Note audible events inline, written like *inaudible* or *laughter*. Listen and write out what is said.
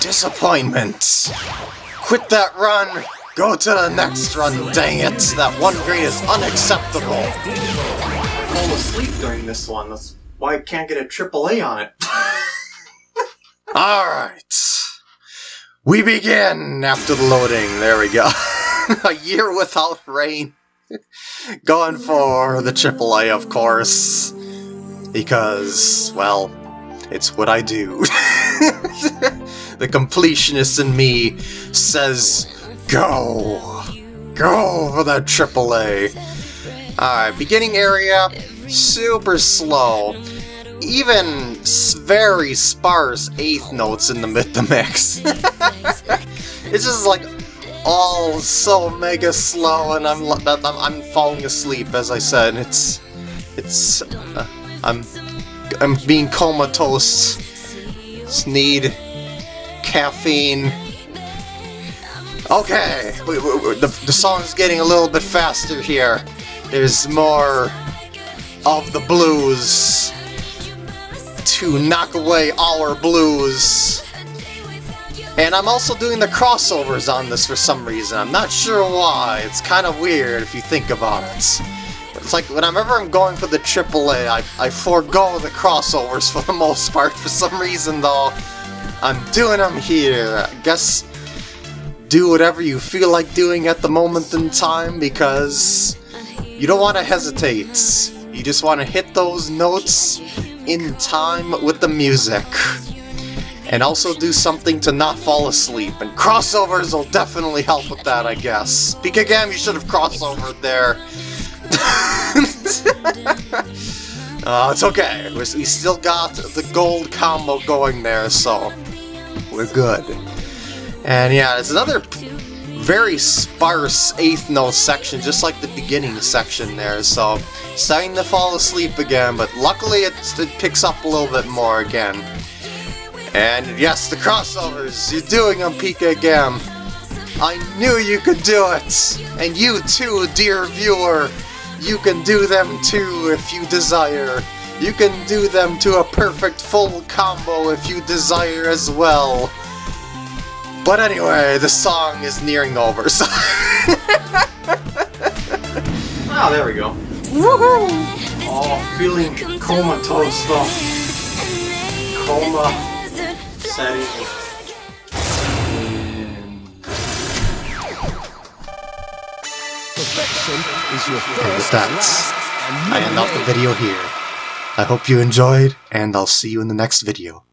Disappointment! Quit that run! Go to the next run, dang it! That one grade is unacceptable! I fall asleep during this one, that's why I can't get a AAA on it. *laughs* Alright. We begin after the loading. There we go. *laughs* a year without rain. *laughs* Going for the AAA, of course. Because, well, it's what I do. *laughs* the completionist in me says, go! Go for that AAA! Alright, beginning area, super slow. Even very sparse eighth notes in the mid the mix. *laughs* it's just like all so mega slow, and I'm I'm, I'm falling asleep. As I said, it's it's uh, I'm I'm being comatose. Need caffeine. Okay, we, we, we, the, the song's getting a little bit faster here. There's more of the blues to knock away our blues. And I'm also doing the crossovers on this for some reason. I'm not sure why. It's kind of weird if you think about it. It's like whenever I'm going for the AAA, I, I forego the crossovers for the most part. For some reason, though, I'm doing them here. I guess do whatever you feel like doing at the moment in time because you don't want to hesitate. You just want to hit those notes in time with the music. And also do something to not fall asleep. And crossovers will definitely help with that, I guess. Again, you should have crossovered there. *laughs* uh, *laughs* it's okay. We still got the gold combo going there, so we're good. And yeah, it's another very sparse eighth note section, just like the beginning section there, so starting to fall asleep again, but luckily it, it picks up a little bit more again. And yes, the crossovers, you're doing them, Pika again. I knew you could do it! And you too, dear viewer! You can do them too if you desire. You can do them to a perfect full combo if you desire as well. But anyway, the song is nearing over, so... oh, *laughs* there we go. Woohoo! Oh, feeling comatose though. Coma setting. Perfection is your first, I end off the video here. I hope you enjoyed, and I'll see you in the next video.